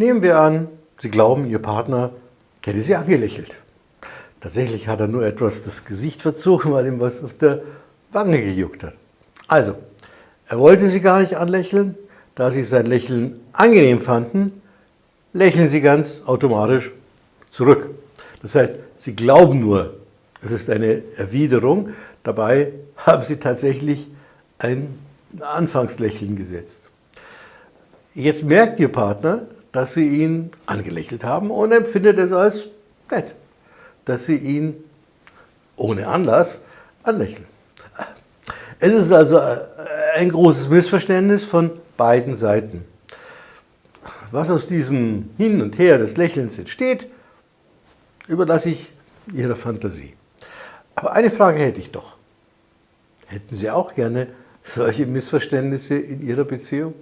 Nehmen wir an, Sie glauben, Ihr Partner hätte Sie angelächelt. Tatsächlich hat er nur etwas das Gesicht verzogen, weil ihm was auf der Wange gejuckt hat. Also, er wollte Sie gar nicht anlächeln. Da Sie sein Lächeln angenehm fanden, lächeln Sie ganz automatisch zurück. Das heißt, Sie glauben nur, es ist eine Erwiderung. Dabei haben Sie tatsächlich ein Anfangslächeln gesetzt. Jetzt merkt Ihr Partner, dass Sie ihn angelächelt haben und empfindet es als nett, dass Sie ihn ohne Anlass anlächeln. Es ist also ein großes Missverständnis von beiden Seiten. Was aus diesem Hin und Her des Lächelns entsteht, überlasse ich Ihrer Fantasie. Aber eine Frage hätte ich doch. Hätten Sie auch gerne solche Missverständnisse in Ihrer Beziehung?